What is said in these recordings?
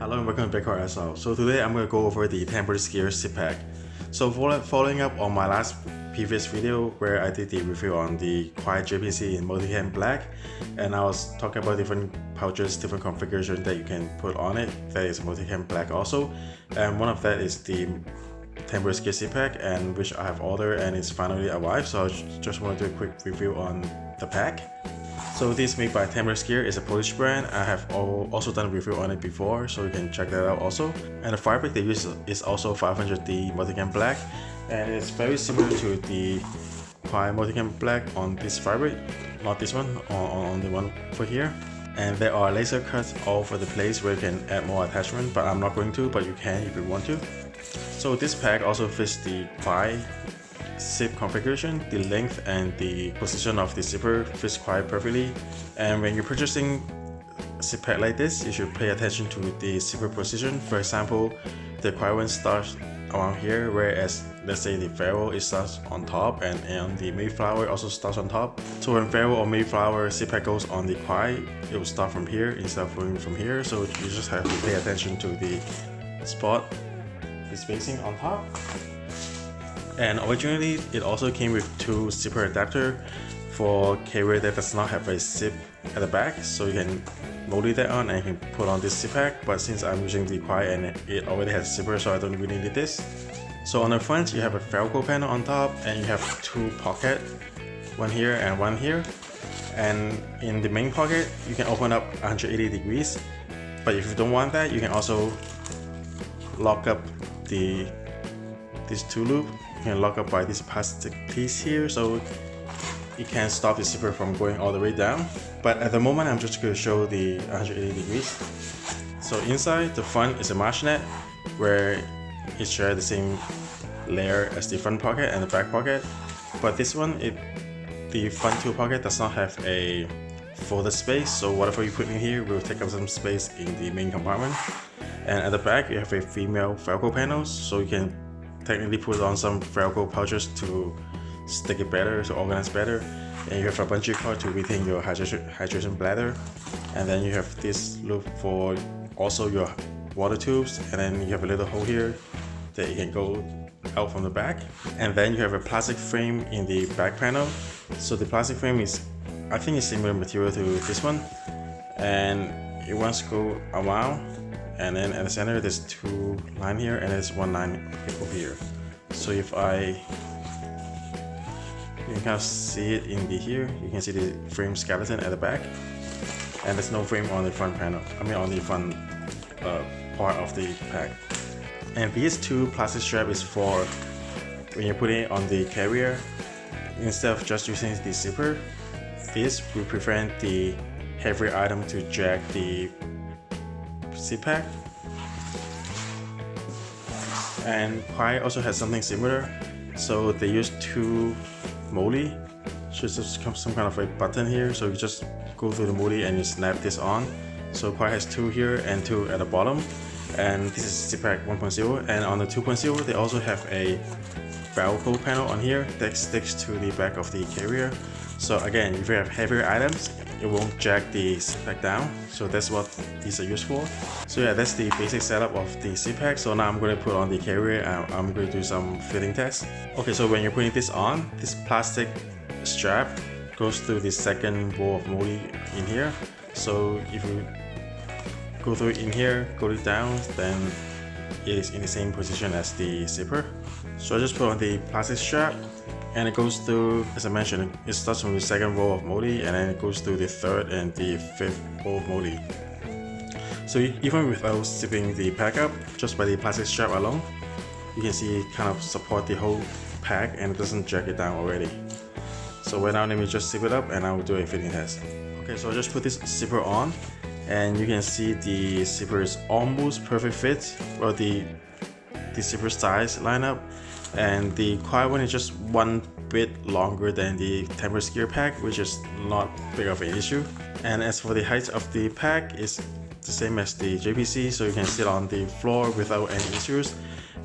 Hello and welcome to Bitcoin SL. So today I'm going to go over the Templar's Gear zip pack. So following up on my last previous video where I did the review on the Crye JPC in Multicam Black and I was talking about different pouches, different configurations that you can put on it. That is Multicam Black also. And one of that is the Templar's Gear zip pack and which I have ordered and it's finally arrived. So I just want to do a quick review on the pack. So this made by Templar's Gear is a Polish brand. I have also done a review on it before, so you can check that out also. And the fabric they use is also 500D Multicam Black, and it's very similar to the Pi Multicam Black on this fabric, not this one, on, on the one for here. And there are laser cuts all over the place where you can add more attachment, but I'm not going to, but you can if you want to. So this pack also fits the Pi zip configuration, the length and the position of the zipper fits quite perfectly. And when you're purchasing a zip pack like this, you should pay attention to the zipper position. For example, the Crye one starts around here, whereas let's say the Ferro it starts on top and, and the Mayflower also starts on top. So when Ferro or Mayflower zip pack goes on the Crye, it will start from here instead of going from here. So you just have to pay attention to the spot, the spacing on top. And originally, it also came with two zipper adapter for carrier that does not have a zip at the back. So you can molded that on and you can put on this zip pack. But since I'm using the Crye and it already has zipper, so I don't really need this. So on the front, you have a Velcro panel on top and you have two pocket, one here and one here. And in the main pocket, you can open up 180 degrees. But if you don't want that, you can also lock up the this two loop you can lock up by this plastic piece here so it can stop the zipper from going all the way down. But at the moment I'm just going to show the 180 degrees. So inside the front is a mesh net where it shares the same layer as the front pocket and the back pocket. But this one it the front two pocket does not have a folded space so whatever you put in here will take up some space in the main compartment. And at the back you have a female velcro panels so you can technically put on some Velcro pouches to stick it better, to organize better. And you have a bungee cord to retain your hydration, hydration bladder. And then you have this loop for also your water tubes. And then you have a little hole here that you can go out from the back. And then you have a plastic frame in the back panel. So the plastic frame is, I think it's similar material to this one. And it wants to go around and then at the center there's two line here and there's one line over here. So if I you can kind of see it in the here. You can see the frame skeleton at the back. And there's no frame on the front panel I mean on the front uh, part of the pack. And these two plastic strap is for when you're putting it on the carrier instead of just using the zipper this will prevent the heavy item to drag the pack. And Pi also has something similar. So they use two MOLLE. So it's some kind of a button here. So you just go through the MOLLE and you snap this on. So Pi has two here and two at the bottom. And this is CPAC 1.0. And on the 2.0, they also have a Velcro panel on here that sticks to the back of the carrier. So again, if you have heavier items, it won't jack the pack down. So that's what these are used for. So yeah, that's the basic setup of the pack. So now I'm going to put on the carrier and I'm going to do some fitting tests. Okay, so when you're putting this on, this plastic strap goes through the second row of MOLLE in here. So if you go through in here, go it down, then it is in the same position as the zipper. So I just put on the plastic strap and it goes through, as I mentioned, it starts from the second row of MOLLE and then it goes through the third and the fifth row of MOLLE. So even without zipping the pack up, just by the plastic strap alone, you can see it kind of support the whole pack and it doesn't drag it down already. So right now let me just zip it up and I will do a fitting test. Okay, so I just put this zipper on and you can see the zipper is almost perfect fit, well the, the zipper size line up and the Crye one is just one bit longer than the Templar's Gear pack which is not big of an issue. And as for the height of the pack it's the same as the JPC so you can sit on the floor without any issues.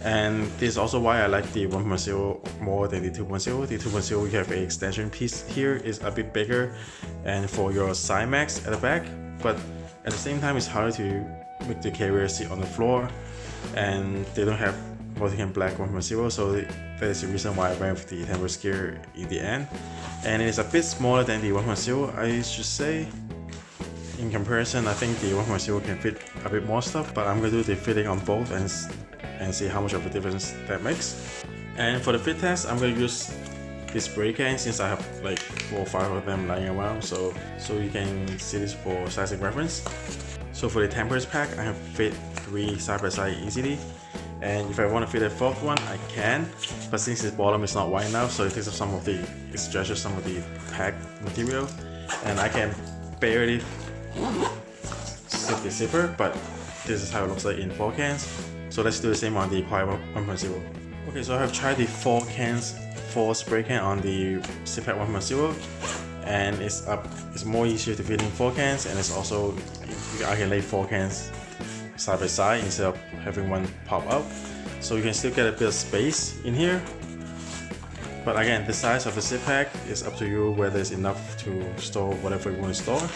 And this is also why I like the 1.0 more than the 2.0 the 2.0 you have an extension piece here is a bit bigger and for your side max at the back. But At the same time, it's harder to make the carrier sit on the floor and they don't have Multicam Black 1.0 so that is the reason why I went with the tempered scale in the end. And it is a bit smaller than the 1.0 I should say. In comparison I think the 1.0 can fit a bit more stuff but I'm to do the fitting on both and, and see how much of a difference that makes. And for the fit test I'm to use this spray can since I have like four or five of them lying around so so you can see this for sizing reference. So for the tempered pack I have fit three side by side easily and if I want to fit a fourth one I can. But since its bottom is not wide enough so it takes up some of the it stretches some of the pack material. And I can barely zip the zipper but this is how it looks like in 4 cans. So let's do the same on the Crye 1.0 okay so I have tried the 4 cans 4 spray can on the ZipPack 1.0 and it's up it's more easier to fit in 4 cans and it's also I can lay 4 cans side by side instead of having one pop up. So you can still get a bit of space in here. But again the size of the zip pack is up to you whether it's enough to store whatever you want to store.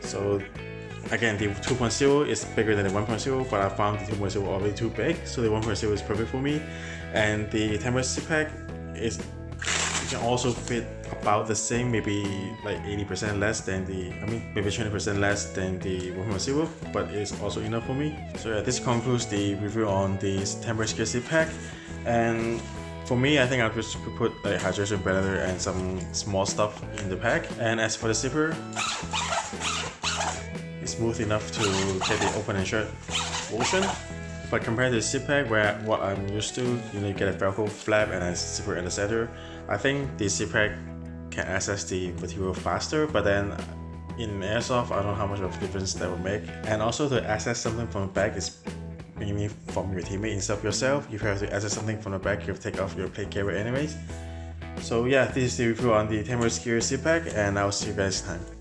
So again the 2.0 is bigger than the 1.0 but I found the 2.0 already too big. So the 1.0 is perfect for me. And the tempered zip pack is can also fit about the same, maybe like 80% less than the, I mean, maybe 20% less than the 1.0, but it's also enough for me. So yeah, this concludes the review on this scale zip pack. And for me, I think I'll just put like hydration blender and some small stuff in the pack. And as for the zipper, it's smooth enough to get the open and shut motion. But compared to the pack where what I'm used to, you know, you get a velcro flap and a zipper in the center, I think the pack can access the material faster, but then in airsoft, I don't know how much of a difference that will make. And also to access something from the back is mainly from your teammate instead of yourself. If you have to access something from the back, you have to take off your plate carrier anyways. So yeah, this is the review on the Scale zip pack and I'll see you guys next time.